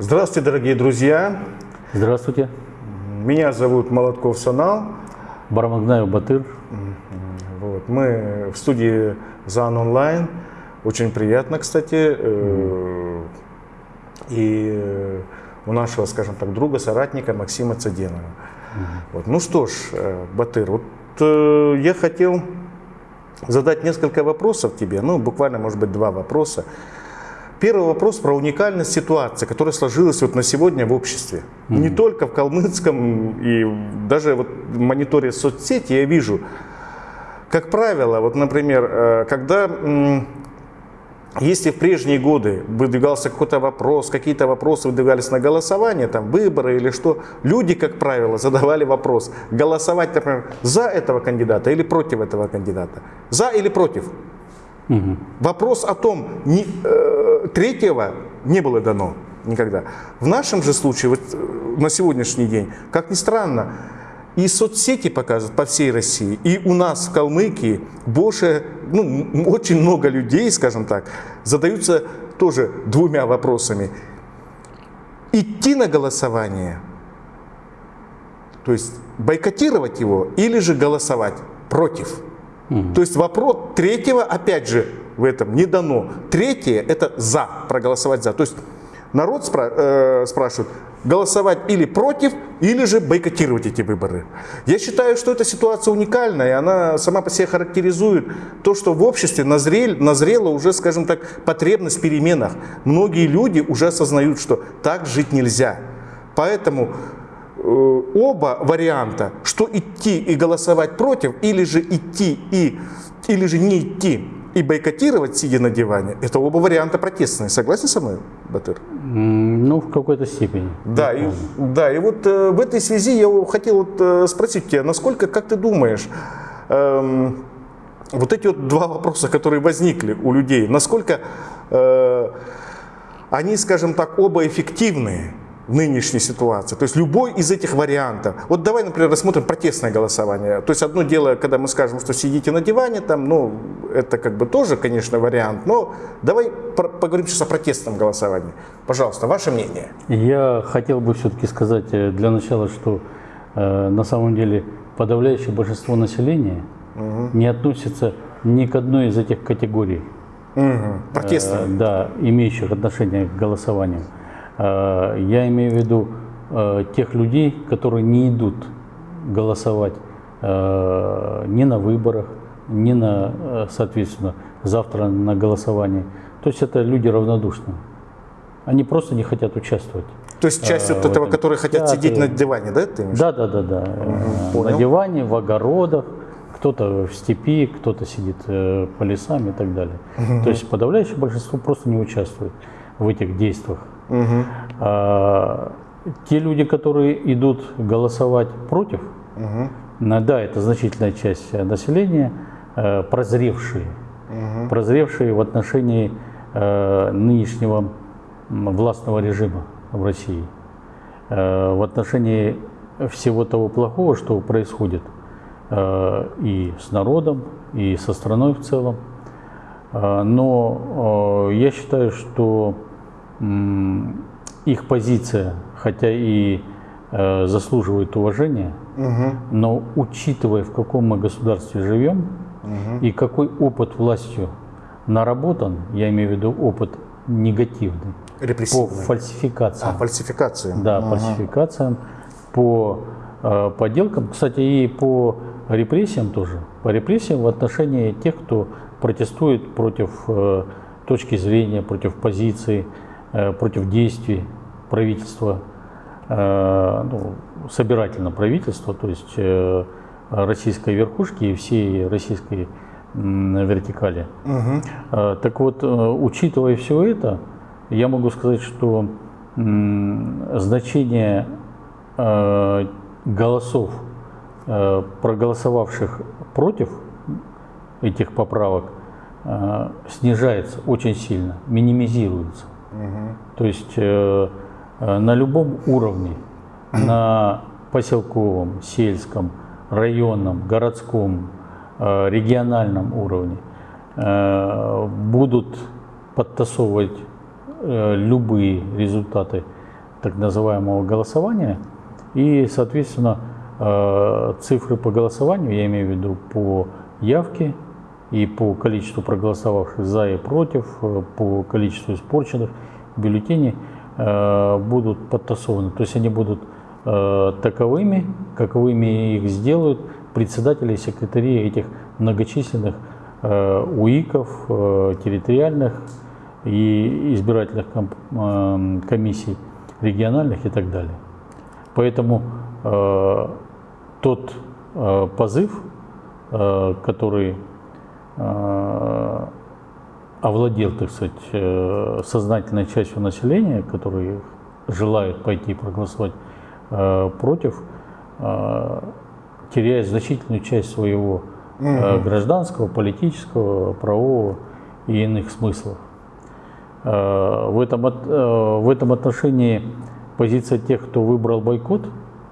Здравствуйте, дорогие друзья! Здравствуйте. Меня зовут Молотков Санал. Барамагнаев Батыр. Вот. Мы в студии ЗАН Онлайн. Очень приятно, кстати. Э, И э, у нашего, скажем так, друга, соратника Максима Цаденова. Вот. Ну что ж, э, Батыр, вот я хотел задать несколько вопросов тебе, ну буквально, может быть, два вопроса. Первый вопрос про уникальность ситуации, которая сложилась вот на сегодня в обществе. Не только в калмыцком, и даже вот в мониторе соцсети я вижу, как правило, вот, например, э, когда, если в прежние годы выдвигался какой-то вопрос, какие-то вопросы выдвигались на голосование, там выборы или что, люди, как правило, задавали вопрос, голосовать, например, за этого кандидата или против этого кандидата, за или против. Вопрос о том, не- э, третьего не было дано никогда. В нашем же случае, вот э, на сегодняшний день, как ни странно, и соцсети показывают по всей России, и у нас в Калмыкии больше, ну, очень много людей, скажем так, задаются тоже двумя вопросами. Идти на голосование, то есть бойкотировать его, или же голосовать против. То есть вопрос третьего, опять же, в этом не дано. Третье – это за, проголосовать за. То есть народ спра- э, спрашивает, голосовать или против, или же бойкотировать эти выборы. Я считаю, что эта ситуация уникальная, и она сама по себе характеризует то, что в обществе назрел, назрела уже, скажем так, потребность в переменах. Многие люди уже осознают, что так жить нельзя. Поэтому оба варианта, что идти и голосовать против, или же идти и, или же не идти и бойкотировать, сидя на диване, это оба варианта протестные. Согласен со мной, Батыр? Ну, в какой-то степени. Да, и, да, и вот э, в этой связи я хотел вот, э, спросить тебя, насколько, как ты думаешь, эм, вот эти вот два вопроса, которые возникли у людей, насколько э, они, скажем так, оба эффективны в нынешней ситуации. То есть любой из этих вариантов. Вот давай, например, рассмотрим протестное голосование. То есть одно дело, когда мы скажем, что сидите на диване, там, ну, это как бы тоже, конечно, вариант. Но давай поговорим сейчас о протестном голосовании. Пожалуйста, ваше мнение. Я хотел бы все-таки сказать э, для начала, что э, на самом деле подавляющее большинство населения не относится ни к одной из этих категорий, Мгм. Протестное. э, да, имеющих отношение к голосованию. Э, я имею в виду э, тех людей, которые не идут голосовать э, ни на выборах, ни на, соответственно, завтра на голосовании. То есть это люди равнодушные. Они просто не хотят участвовать. То есть часть э, вот этого, этом которые хотят театре. сидеть на диване, да, ты? Да, да, да, да. Понял. На диване, в огородах, кто-то в степи, кто-то сидит по лесам и так далее. То есть подавляющее большинство просто не участвует в этих действиях. Мгм. А, те люди, которые идут голосовать против, на- да, это значительная часть населения, э, прозревшие, прозревшие в отношении э, нынешнего властного режима в России, э, в отношении всего того плохого, что происходит и с народом, и со страной в целом. Но я считаю, что их позиция, хотя и э, заслуживает уважения, но учитывая, в каком мы государстве живем и какой опыт властью наработан, я имею в виду опыт негативный, по фальсификациям, А, фальсификации. да, фальсификациям, по э, подделкам, кстати, и по репрессиям тоже, по репрессиям в отношении тех, кто протестует против э, точки зрения, против позиции, против действий правительства, э, ну, собирательного правительства, то есть э, российской верхушки и всей российской вертикали. Э, Так вот, э, учитывая все это, я могу сказать, что значение э, голосов, э, проголосовавших против этих поправок, э, снижается очень сильно, минимизируется. То есть э, э, на любом уровне, на поселковом, сельском, районном, городском, э, региональном уровне э, будут подтасовывать э, любые результаты так называемого голосования. И, соответственно, э, цифры по голосованию, я имею в виду по явке и по количеству проголосовавших за и против, э, по количеству испорченных бюллетеней, э, будут подтасованы. То есть они будут таковыми, каковыми их сделают председатели и секретари этих многочисленных УИКов, территориальных и избирательных комиссий региональных и так далее. Поэтому э, тот э, позыв, э, который э, овладел, так сказать, э, сознательной частью населения, которые желают пойти проголосовать э, против, э, теряет значительную часть своего э, гражданского, политического, правового и иных смыслов. Э, в этом, э, в этом отношении позиция тех, кто выбрал бойкот,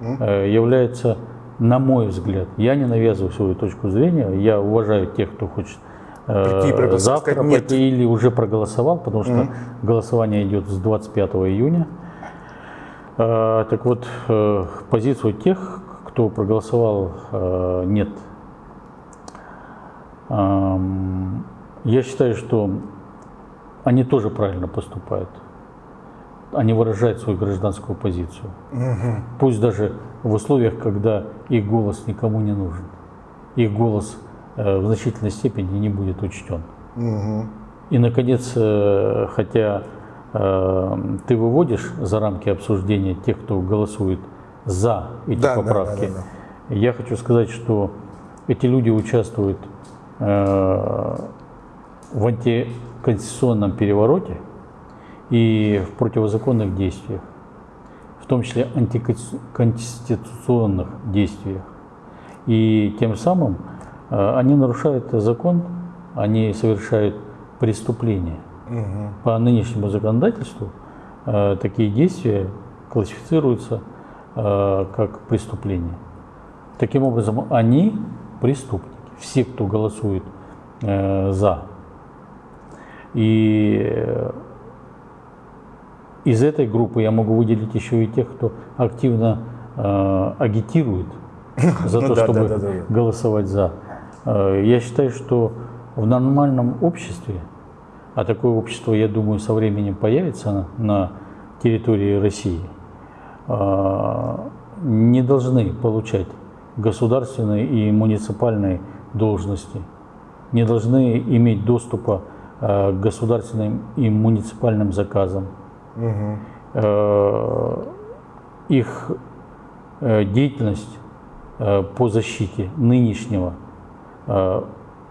э, является, на мой взгляд, я не навязываю свою точку зрения, я уважаю тех, кто хочет Прийти, завтра сказать, нет. или уже проголосовал, потому что mm голосование идет с 25 июня. Так вот, позицию тех, кто проголосовал нет. Я считаю, что они тоже правильно поступают. Они выражают свою гражданскую позицию. Угу. Пусть даже в условиях, когда их голос никому не нужен. Их голос э, в значительной степени не будет учтен. Угу. И, наконец, э, хотя э, ты выводишь за рамки обсуждения тех, кто голосует за эти да, поправки, да, да, да, да. я хочу сказать, что эти люди участвуют в анти конституционном перевороте и в противозаконных действиях, том числе антиконституционных действиях. И тем самым э, они нарушают закон, они совершают преступления. Угу. По нынешнему законодательству э, такие действия классифицируются э, как преступления. Таким образом, они преступники. Все, кто голосует за и из этой группы я могу выделить еще и тех, кто активно э, агитирует за ну, то, чтобы голосовать за. Э, я считаю, что в нормальном обществе, а такое общество, я думаю, со временем появится на, территории России, э, не должны получать государственные и муниципальные должности, не должны иметь доступа Э, государственным и муниципальным заказам. Угу. Их э, деятельность по защите нынешнего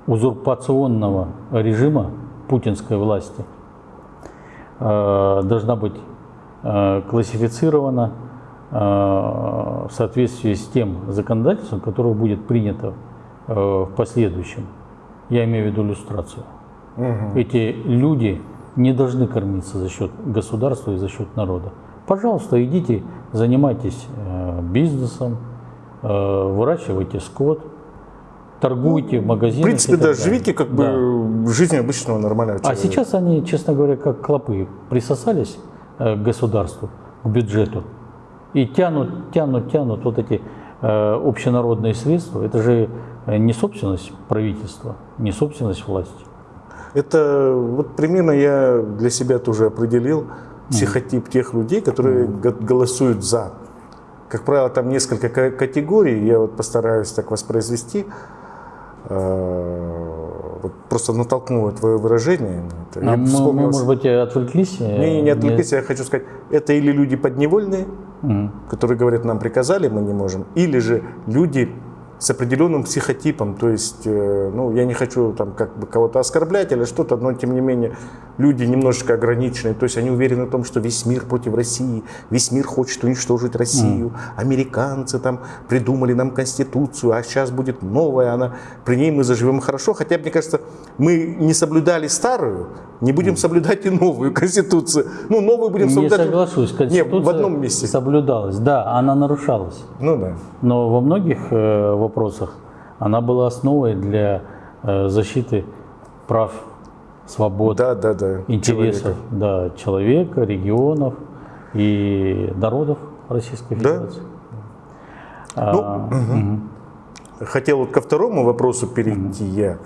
узурпационного режима путинской власти должна быть классифицирована в соответствии с тем законодательством, которое будет принято в последующем. Я имею в виду иллюстрацию. Угу. Эти люди не должны кормиться за счет государства и за счет народа. Пожалуйста, идите, занимайтесь э, бизнесом, э, выращивайте скот, торгуйте ну, в магазинах. В принципе, да, живите как да. бы жизнью обычного нормального человека. А сейчас они, честно говоря, как клопы присосались э, к государству, к бюджету и тянут, тянут, тянут вот эти общенародные средства. Это же не собственность правительства, не собственность власти. Это вот примерно я для себя тоже определил психотип тех людей, которые голосуют за. Как правило, там несколько категорий, я вот постараюсь так воспроизвести. Вот просто натолкнуло твое выражение. Это. А мы, мы, может быть, отвлеклись? Не, не, не отвлеклись, я хочу сказать, это или люди подневольные, mm. которые говорят, нам приказали, мы не можем, или же люди с определенным психотипом, то есть, э, ну, я не хочу там как бы кого-то оскорблять или что-то, но тем не менее люди немножечко ограниченные, то есть они уверены в том, что весь мир против России, весь мир хочет уничтожить Россию, американцы там придумали нам конституцию, а сейчас будет новая, она, при ней мы заживем хорошо, хотя, мне кажется, мы не соблюдали старую, не будем соблюдать и новую конституцию, ну, новую будем соблюдать. Не соглашусь, конституция Нет, в одном месте. соблюдалась, да, она нарушалась. Ну да. Но во многих э, вопросах, она была основой для э, защиты прав, свобод, да, да, да. интересов человека. Да, человека, регионов, и народов Российской Да. Федерации. Ну, А, Хотел вот ко второму вопросу перейти я.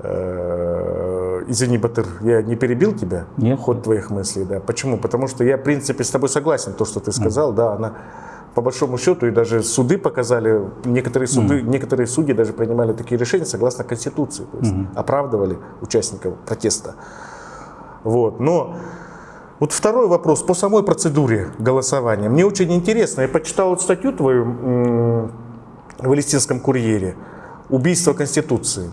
Э, Извини, Батыр, я не перебил тебя? Нет. Ход твоих мыслей, да. Почему? Потому что я, в принципе, с тобой согласен, то, что ты сказал, да, она по большому счету, и даже суды показали, некоторые суды, некоторые судьи даже принимали такие решения согласно Конституции, то есть оправдывали участников протеста. Вот. Но вот второй вопрос по самой процедуре голосования. Мне очень интересно, я почитал вот статью твою в Палестинском курьере «Убийство Конституции».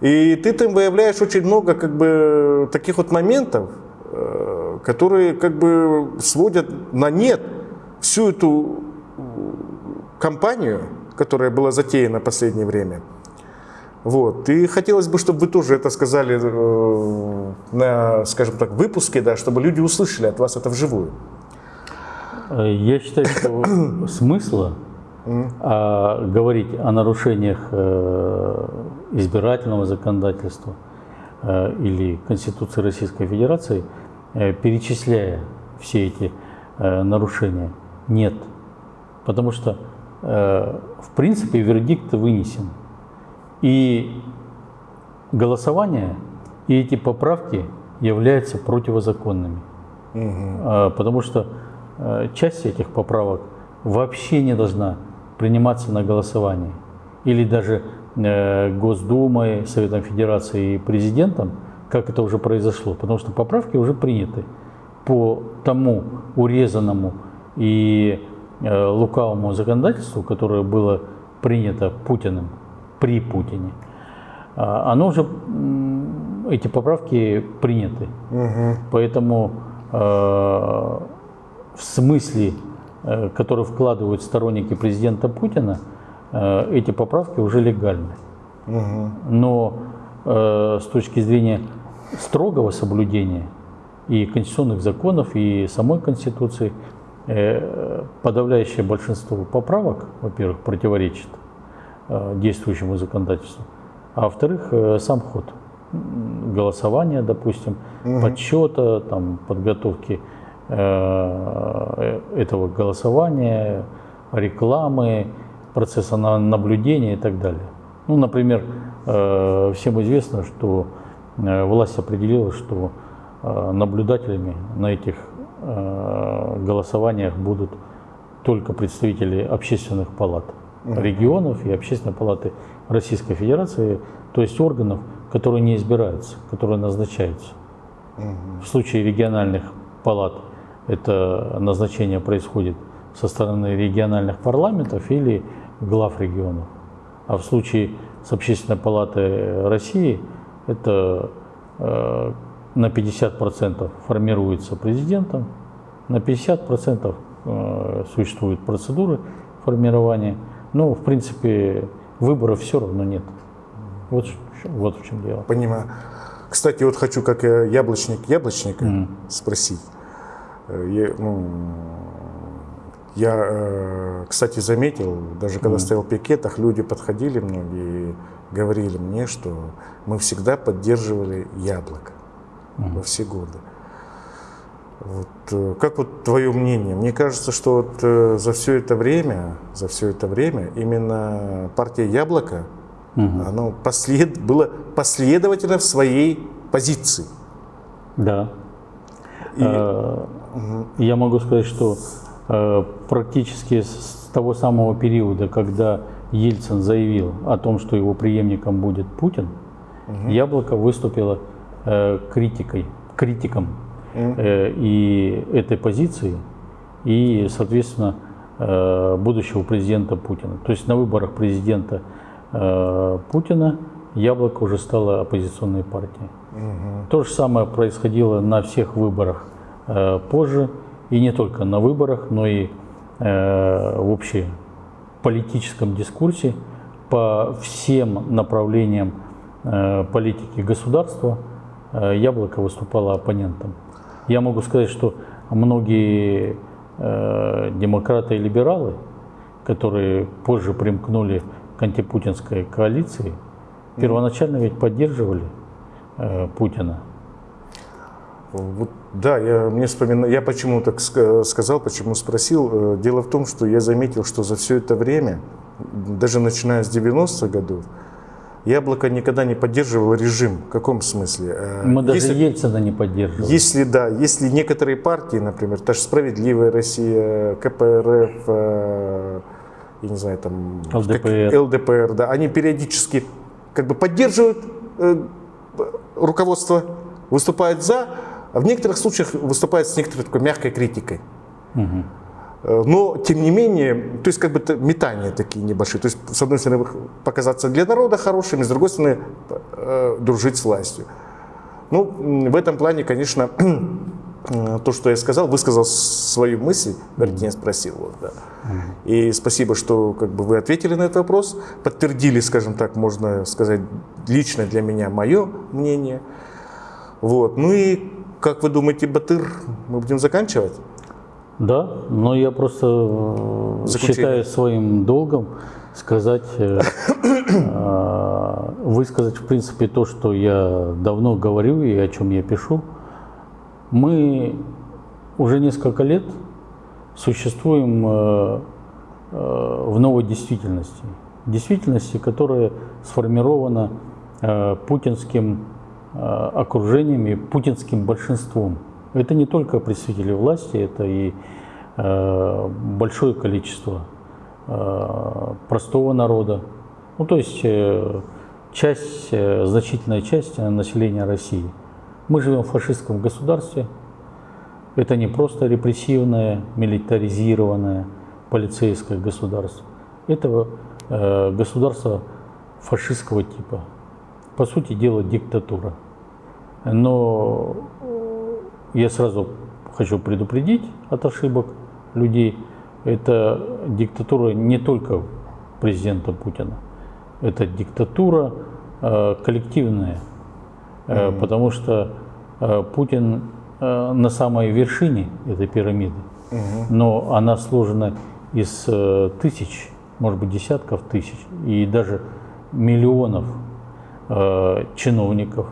И ты там выявляешь очень много как бы таких вот моментов, э, которые как бы сводят на нет всю эту кампанию, которая была затеяна в последнее время. Вот. И хотелось бы, чтобы вы тоже это сказали э, на, скажем так, выпуске, да, чтобы люди услышали от вас это вживую. Э, Я считаю, что смысла а, говорить о нарушениях э, избирательного законодательства э, или Конституции Российской Федерации, э, перечисляя все эти э, нарушения, нет. Потому что, в принципе, вердикт вынесен. И голосование и эти поправки являются противозаконными. А, Потому что э, часть этих поправок вообще не должна приниматься на голосовании. Или даже э, Госдумой, Советом Федерации и президентом, как это уже произошло. Потому что поправки уже приняты по тому урезанному и э, лукавому законодательству, которое было принято Путиным при Путине. А, Оно уже, эти поправки приняты. Поэтому э, в смысле, э, который вкладывают сторонники президента Путина, э, эти поправки уже легальны. Но э, с точки зрения строгого соблюдения и конституционных законов, и самой Конституции, э, подавляющее большинство поправок, во-первых, противоречит э, действующему законодательству, а во-вторых, э, сам ход голосования, допустим, подсчета, там, подготовки э, этого голосования, рекламы, процесса на- наблюдения и так далее. Ну, например, э, всем известно, что э, власть определила, что э, наблюдателями на этих э, голосованиях будут только представители общественных палат регионов и общественной палаты Российской Федерации, то есть органов, которые не избираются, которые назначаются. В случае региональных палат это назначение происходит со стороны региональных парламентов или глав регионов. А в случае с Общественной палаты России это э, на 50% формируется президентом, на 50% э, существуют процедуры формирования. Но, в принципе, выборов все равно нет. Вот, вот в чем дело. Понимаю. Кстати, вот хочу как э, яблочник яблочника спросить. Э, Я, ну, я, кстати, заметил, даже когда стоял в пикетах, люди подходили многие и говорили мне, что мы всегда поддерживали яблоко во все годы. Вот, э, как вот твое мнение? Мне кажется, что вот э, за все это время, за все это время именно партия Яблоко, оно послед, было последовательно в своей позиции. Да. И- Э, Я могу сказать, что практически с того самого периода, когда Ельцин заявил о том, что его преемником будет Путин, Яблоко выступило критикой, критиком э, и этой позиции, и, соответственно, э, будущего президента Путина. То есть на выборах президента э, Путина Яблоко уже стало оппозиционной партией. То же самое происходило на всех выборах э, позже, и не только на выборах, но и э, в общеполитическом дискурсе по всем направлениям э, политики государства э, Яблоко выступало оппонентом. Я могу сказать, что многие э, демократы и либералы, которые позже примкнули к антипутинской коалиции, первоначально ведь поддерживали э, Путина. Вот, да, я, мне вспомина... я почему так сказал, почему спросил. Э, дело в том, что я заметил, что за все это время, даже начиная с 90-х годов, Яблоко никогда не поддерживало режим. В каком смысле? Э, Мы даже если, Ельцина не поддерживали. Если да, если некоторые партии, например, та же «Справедливая Россия», КПРФ, э, я не знаю, там... ЛДПР. ЛДПР, да, они периодически как бы поддерживают э, руководство, выступают за, а в некоторых случаях выступают с некоторой такой мягкой критикой. Угу. Но, тем не менее, то есть как бы метания такие небольшие. То есть, с одной стороны, показаться для народа хорошими, с другой стороны, э, дружить с властью. Ну, в этом плане, конечно, то, что я сказал, высказал свою мысль, вернее, спросил. Вот, да. И спасибо, что как бы, вы ответили на этот вопрос, подтвердили, скажем так, можно сказать, лично для меня мое мнение. Вот. Ну и, как вы думаете, Батыр, мы будем заканчивать? Да, но я просто э, Заключение. считаю своим долгом сказать, э, э, высказать в принципе то, что я давно говорю и о чем я пишу. Мы уже несколько лет существуем в новой действительности. Действительности, которая сформирована путинским окружением и путинским большинством. Это не только представители власти, это и э, большое количество э, простого народа. Ну, то есть э, часть, э, значительная часть населения России. Мы живем в фашистском государстве. Это не просто репрессивное, милитаризированное полицейское государство. Это э, государство фашистского типа. По сути дела, диктатура. Но я сразу хочу предупредить от ошибок людей. Это диктатура не только президента Путина, это диктатура э, коллективная, э, mm-hmm. потому что э, Путин э, на самой вершине этой пирамиды, mm-hmm. но она сложена из э, тысяч, может быть десятков тысяч и даже миллионов э, чиновников,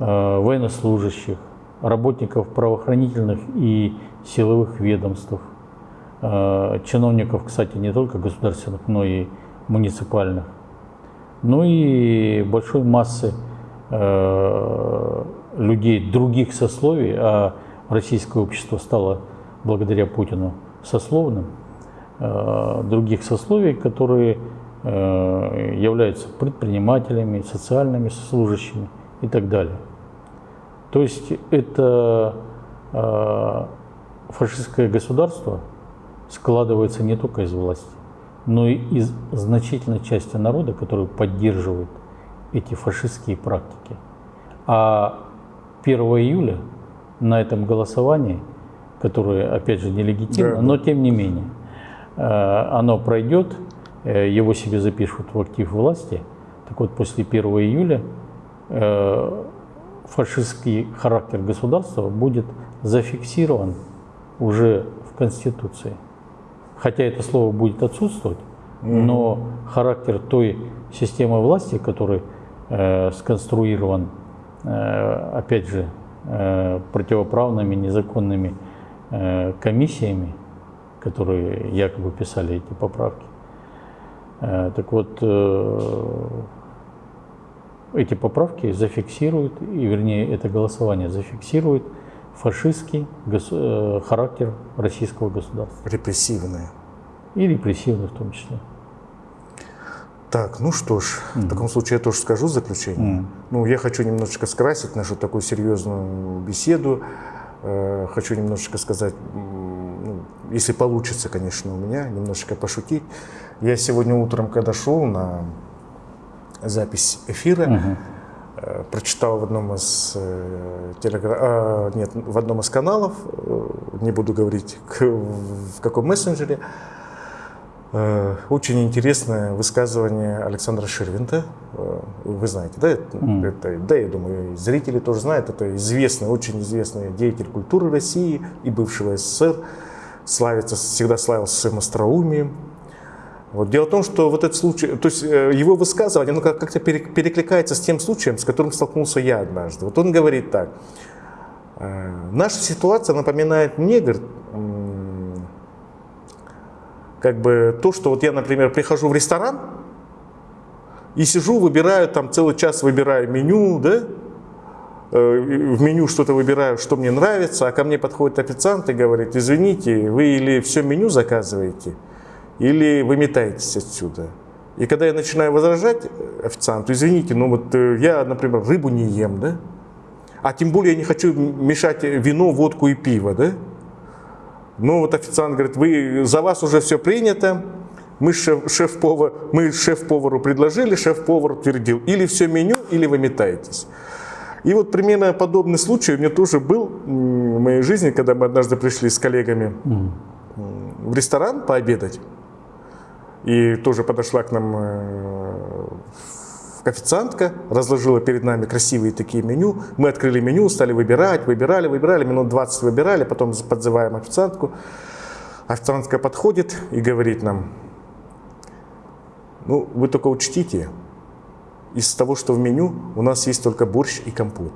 э, военнослужащих, работников правоохранительных и силовых ведомств, э, чиновников, кстати, не только государственных, но и муниципальных, ну и большой массы э, людей других сословий, а российское общество стало благодаря Путину сословным, э, других сословий, которые являются предпринимателями, социальными служащими и так далее. То есть это э, фашистское государство складывается не только из власти, но и из значительной части народа, который поддерживает эти фашистские практики. А 1 июля на этом голосовании, которое, опять же, нелегитимно, да. но тем не менее, э, оно пройдет, э, его себе запишут в актив власти. Так вот, после 1 июля э, фашистский характер государства будет зафиксирован уже в Конституции. Хотя это слово будет отсутствовать, но характер той системы власти, который э, сконструирован, э, опять же, э, противоправными, незаконными э, комиссиями, которые якобы писали эти поправки. Э, так вот, э, эти поправки зафиксируют, и вернее это голосование зафиксирует фашистский э, характер российского государства. Репрессивное. И репрессивное в том числе. Так, ну что ж, mm-hmm. в таком случае я тоже скажу заключение. Mm-hmm. Ну, я хочу немножечко скрасить нашу такую серьезную беседу. Э, хочу немножечко сказать, ну, если получится, конечно, у меня, немножечко пошутить. Я сегодня утром, когда шел на запись эфира. Угу. Прочитал в одном из э, телегра... а, нет, в одном из каналов, не буду говорить в каком мессенджере, очень интересное высказывание Александра Ширвинта. Вы знаете, да? Mm. Это, да, я думаю, зрители тоже знают. Это известный, очень известный деятель культуры России и бывшего СССР. Славится, всегда славился своим остроумием, вот. Дело в том, что вот этот случай, то есть э, его высказывание, оно как-то перекликается с тем случаем, с которым столкнулся я однажды. Вот он говорит так, Э, Наша ситуация напоминает мне, говорит, как бы то, что вот я, например, прихожу в ресторан и сижу, выбираю там целый час, выбираю меню, да, Э, в меню что-то выбираю, что мне нравится, а ко мне подходит официант и говорит, извините, вы или все меню заказываете, или вы метаетесь отсюда. И когда я начинаю возражать официанту, извините, ну вот э, я, например, рыбу не ем, да, а тем более я не хочу мешать вино, водку и пиво, да, ну вот официант говорит, вы, за вас уже все принято, мы шеф, шеф-повар, мы шеф-повару предложили, шеф-повар утвердил, или все меню, или вы метаетесь. И вот примерно подобный случай у меня тоже был в моей жизни, когда мы однажды пришли с коллегами в ресторан пообедать. И тоже подошла к нам э, официантка, разложила перед нами красивые такие меню. Мы открыли меню, стали выбирать, выбирали, выбирали, минут 20 выбирали, потом подзываем официантку. Официантка подходит и говорит нам, ну, вы только учтите, из того, что в меню, у нас есть только борщ и компот.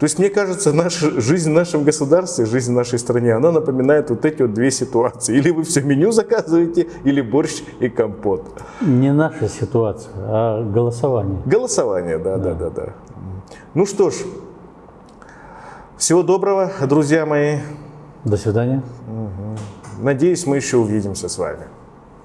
То есть, мне кажется, наша жизнь в нашем государстве, жизнь в нашей стране, она напоминает вот эти вот две ситуации. Или вы все меню заказываете, или борщ и компот. Не наша ситуация, а голосование. Голосование, да, да, да, да. Ну что ж, всего доброго, друзья мои. До свидания. Надеюсь, мы еще увидимся с вами.